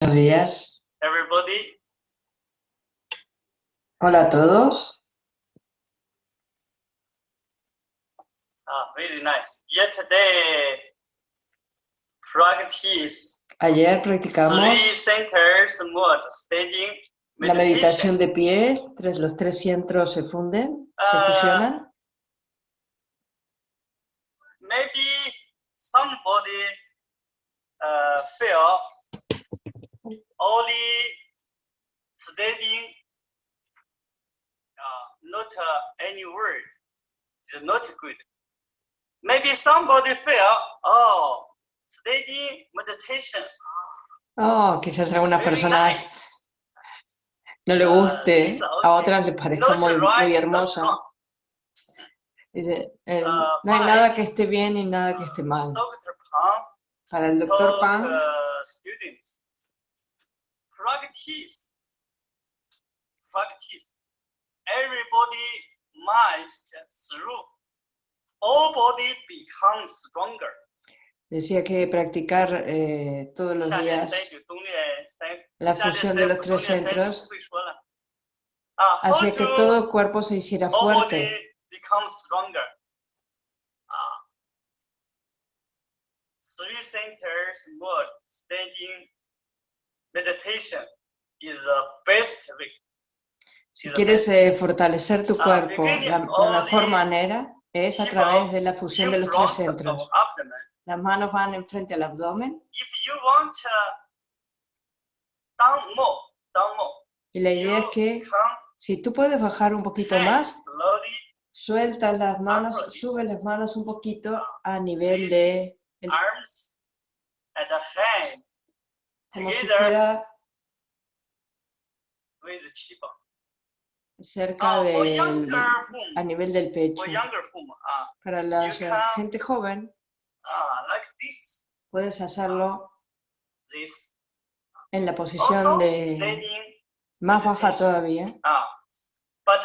Buenos días. everybody. Hola a todos. Ah, very nice. Yesterday, practice Ayer three practicamos centers mode standing la meditación de pie. Tres, los tres centros se funden, se Ah. fusionan. Maybe somebody uh, feel only standing, uh, not uh, any word is not good. Maybe somebody feel, oh, standing meditation. Oh, quizás algunas personas nice. no le guste, Lisa, a otras les parezca Not muy, right, muy hermosa. Dice, eh, Ah, no hay nada que esté bien y nada que esté mal. Para el doctor Pan, uh, practice. Practice. Everybody must through. All body becomes stronger. Decía que practicar eh, todos los días la fusión de los tres centros ah, hacía que todo el cuerpo se hiciera fuerte. Ah. Three centers were standing meditation is the best way. Si quieres eh, fortalecer tu Ah, cuerpo, beginning la, la mejor manera es a través de la fusión de los tres centros. Las manos van enfrente al abdomen If you want uh, y la idea es que si tú puedes bajar un poquito más, sueltas las manos, sube las manos un poquito a nivel de, el- como si fuera cerca for del, a nivel del pecho. uh, Para la gente joven, this, puedes hacerlo en la posición de más baja todavía, uh, but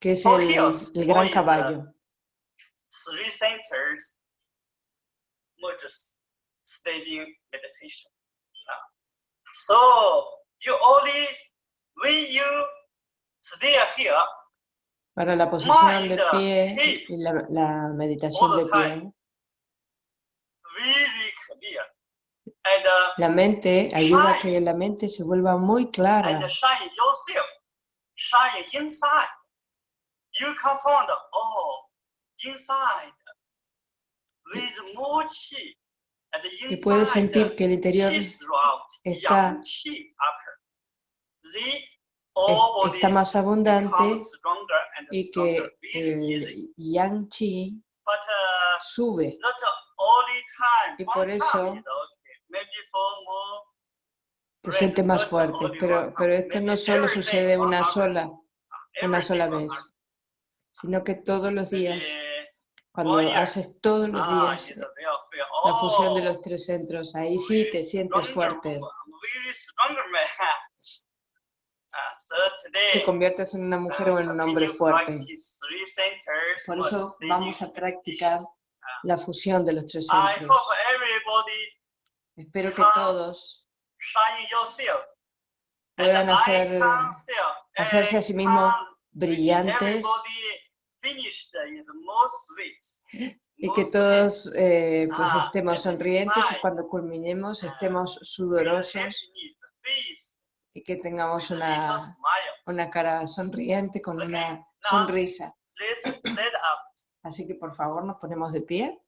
que es el, gran always, uh, caballo. three standing meditation. Uh, so you only when you stay here, Para la posición del mind, pie hip, y la, la meditación all de the pie, time. very clear, and uh, la mente ayuda a Shine. que la mente se vuelva muy clara y puedes sentir que el interior está- está más abundante y que el yang chi uh, sube. Y por eso te sientes más fuerte, pero, pero esto no solo sucede una sola, una sola vez, sino que todos los días, cuando haces todos los ah, días la fusión de Oh, los tres centros, ahí sí te sientes fuerte. Ah, te conviertes en una mujer o en un hombre continue fuerte. Por eso vamos a practicar la fusión de los tres centros. Espero que Ah. todos puedan hacer, hacerse a sí mismos brillantes y que todos eh, pues Ah, estemos sonrientes y cuando culminemos ah, estemos sudorosos y que tengamos una, una cara sonriente con una sonrisa. Así que por favor nos ponemos de pie.